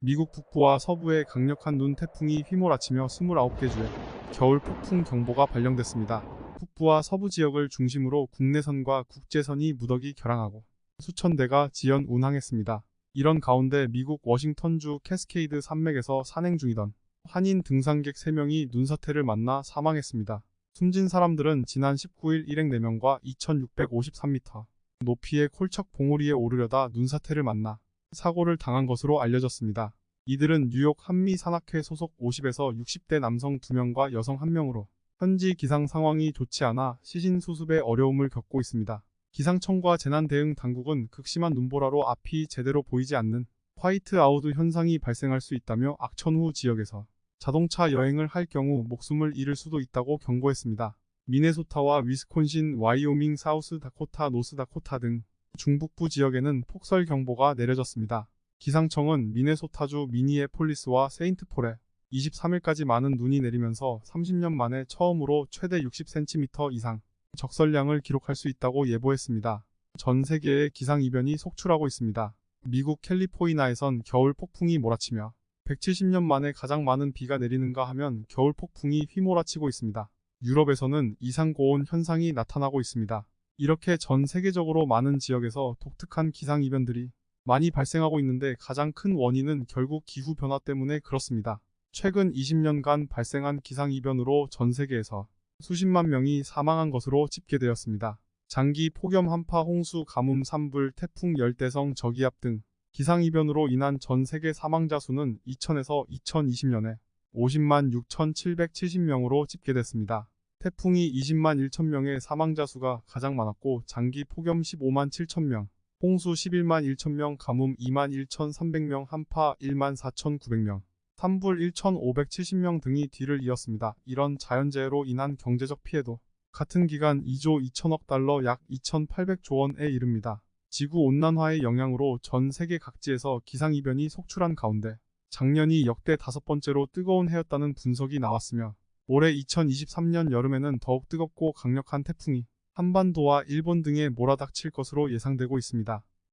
미국 북부와 서부에 강력한 눈 태풍이 휘몰아치며 29개 주에 겨울 폭풍 경보가 발령됐습니다. 북부와 서부 지역을 중심으로 국내선과 국제선이 무더기 결항하고 수천 대가 지연 운항했습니다. 이런 가운데 미국 워싱턴주 캐스케이드 산맥에서 산행 중이던 한인 등산객 3명이 눈사태를 만나 사망했습니다. 숨진 사람들은 지난 19일 일행 4명과 2653m 높이의 콜척 봉우리에 오르려다 눈사태를 만나 사고를 당한 것으로 알려졌습니다. 이들은 뉴욕 한미산악회 소속 50에서 60대 남성 2명과 여성 1명으로 현지 기상 상황이 좋지 않아 시신 수습에 어려움을 겪고 있습니다. 기상청과 재난대응 당국은 극심한 눈보라로 앞이 제대로 보이지 않는 화이트아웃 현상이 발생할 수 있다며 악천후 지역에서 자동차 여행을 할 경우 목숨을 잃을 수도 있다고 경고했습니다. 미네소타와 위스콘신, 와이오밍, 사우스 다코타, 노스 다코타 등 중북부 지역에는 폭설 경보가 내려졌습니다. 기상청은 미네소타주 미니애폴리스와 세인트폴에 23일까지 많은 눈이 내리면서 30년 만에 처음으로 최대 60cm 이상 적설량을 기록할 수 있다고 예보했습니다. 전 세계의 기상이변이 속출하고 있습니다. 미국 캘리포니아에선 겨울 폭풍이 몰아치며 170년 만에 가장 많은 비가 내리는가 하면 겨울 폭풍이 휘몰아치고 있습니다. 유럽에서는 이상 고온 현상이 나타나고 있습니다. 이렇게 전 세계적으로 많은 지역에서 독특한 기상이변들이 많이 발생하고 있는데 가장 큰 원인은 결국 기후변화 때문에 그렇습니다. 최근 20년간 발생한 기상이변으로 전 세계에서 수십만 명이 사망한 것으로 집계되었습니다. 장기 폭염 한파 홍수 가뭄 산불 태풍 열대성 저기압 등 기상이변으로 인한 전 세계 사망자 수는 2000에서 2020년에 50만 6,770명으로 집계됐습니다. 태풍이 20만 1천 명의 사망자 수가 가장 많았고 장기 폭염 15만 7천 명, 홍수 11만 1천 명, 가뭄 2만 1,300명, 한파 1만 4,900명, 산불 1,570명 등이 뒤를 이었습니다. 이런 자연재해로 인한 경제적 피해도 같은 기간 2조 2천억 달러 약 2,800조 원에 이릅니다. 지구 온난화의 영향으로 전 세계 각지에서 기상이변이 속출한 가운데 작년이 역대 다섯 번째로 뜨거운 해였다는 분석이 나왔으며 올해 2023년 여름에는 더욱 뜨겁고 강력한 태풍이 한반도와 일본 등에 몰아닥칠 것으로 예상되고 있습니다.